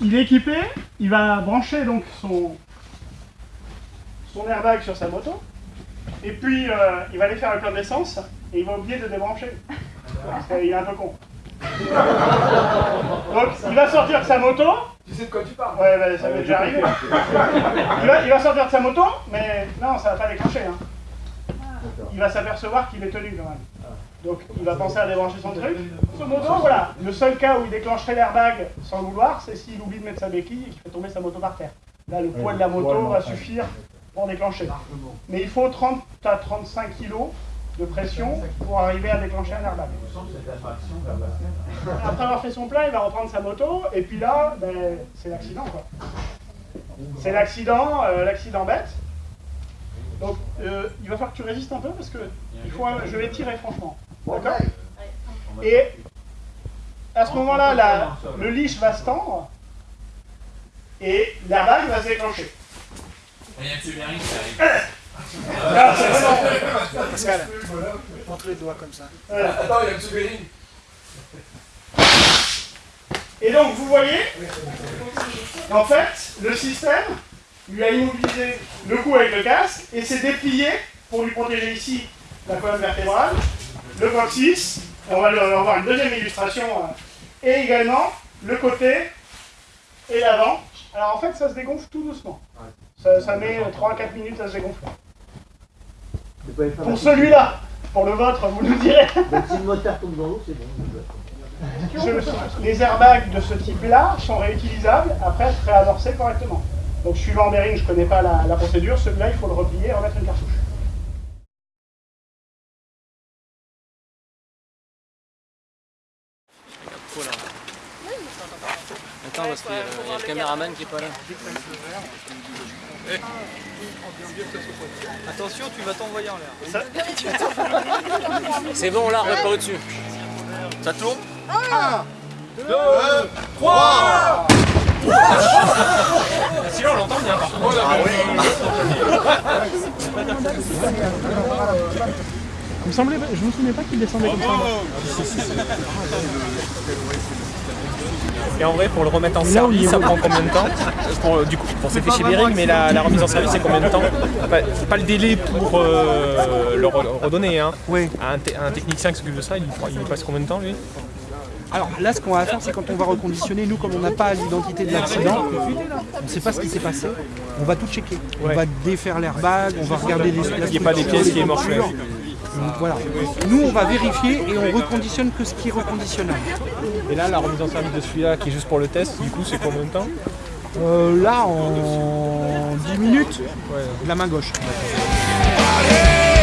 il est équipé, il va brancher donc son, son airbag sur sa moto, et puis euh, il va aller faire un plein d'essence, et il va oublier de débrancher. Parce qu'il est un peu con. Donc il va sortir de sa moto. Tu sais de quoi tu parles Ouais, bah, ça m'est déjà arrivé. Il va, il va sortir de sa moto, mais non, ça va pas déclencher. Hein. Il va s'apercevoir qu'il est tenu quand même. Donc il va penser à débrancher son truc. Ce moto, voilà, le seul cas où il déclencherait l'airbag sans vouloir, c'est s'il oublie de mettre sa béquille et qu'il fait tomber sa moto par terre. Là, le poids de la moto va suffire pour déclencher. Mais il faut 30 à 35 kg de pression pour arriver à déclencher un airbag. Après avoir fait son plein, il va reprendre sa moto, et puis là, ben, c'est l'accident quoi. C'est l'accident, euh, l'accident bête. Donc euh, il va falloir que tu résistes un peu parce que il faut, un- je vais tirer franchement. D'accord Et à ce moment-là, la- le leash va se tendre et l'airbag va se déclencher. Il y a qui arrive? Là, c'est vraiment- Pascal, montre les doigts comme ça. Voilà. Attends, il y a. Et donc, vous voyez, en fait, le système lui a immobilisé le cou avec le casque et s'est déplié pour lui protéger ici la colonne vertébrale, le coccyx, on va le- avoir une deuxième illustration, euh, et également le côté et l'avant. Alors en fait, ça se dégonfle tout doucement. Ça, ça met 3-4 minutes à se dégonfler. Pour celui-là, pour le vôtre, vous nous direz. Si le moteur tombe dans l'eau, c'est bon. Je- les airbags de ce type-là sont réutilisables après être réamorcés correctement. Donc suivant Bering, je ne connais pas la, la procédure, celui-là il faut le replier et remettre une cartouche. Attends, parce qu'il y, a le- il y a le caméraman qui est pas là. Attention, tu vas t'envoyer en l'air. C'est bon, on l'a pas au-dessus. Ça tourne Sinon, on l'entend bien. par contre. Il me semblait, je me souvenais pas qu'il descendait comme ça. Et en vrai, pour le remettre en là, service, ça prend combien de temps pour, Du coup, pour c'est fait chez Bering, mais la, la remise en service, c'est combien de temps Pas, pas le délai pour euh, le re- redonner. Hein. Oui. Un, te- un technicien qui s'occupe de ça, il, il passe combien de temps lui Alors là, ce qu'on va faire, c'est quand on va reconditionner, nous, comme on n'a pas l'identité de l'accident, on ne sait pas ce qui s'est passé, on va tout checker. On va défaire l'airbag, on va regarder les Il n'y a pas des pièces qui émorchent. Donc, Voilà. Nous, on va vérifier et on reconditionne que ce qui est reconditionnable. Et là, la remise en service de celui-là, qui est juste pour le test, du coup, c'est combien de temps Euh, là, en 10 minutes, la main gauche. Allez